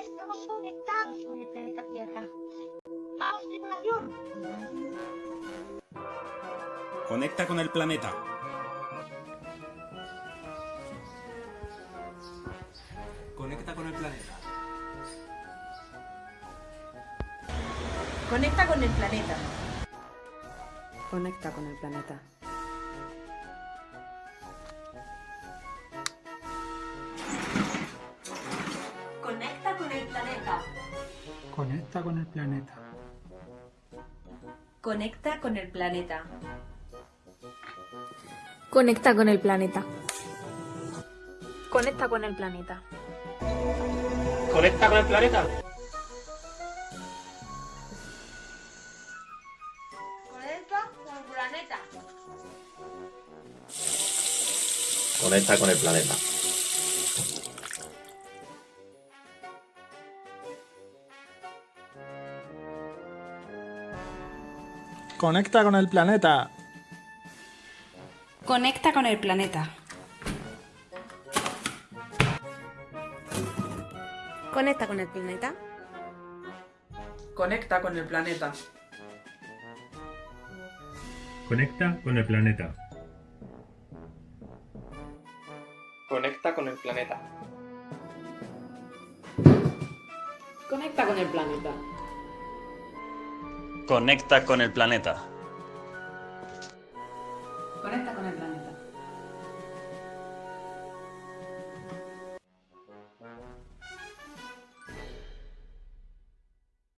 estamos conectados con el planeta Tierra. ¡Vamos, tripulación! Conecta con el planeta. Conecta con el planeta. Conecta con el planeta. Conecta con el planeta. Conecta con el planeta. Conecta con el planeta. Conecta con el planeta. Conecta con el planeta. Conecta con el planeta. Conecta con el planeta. Conecta con el planeta. Conecta con el planeta. Conecta con el planeta. Conecta con el planeta. Conecta con el planeta. Conecta con el planeta. Conecta con el planeta. Conecta con el planeta. Conecta con el planeta. Conecta con el planeta.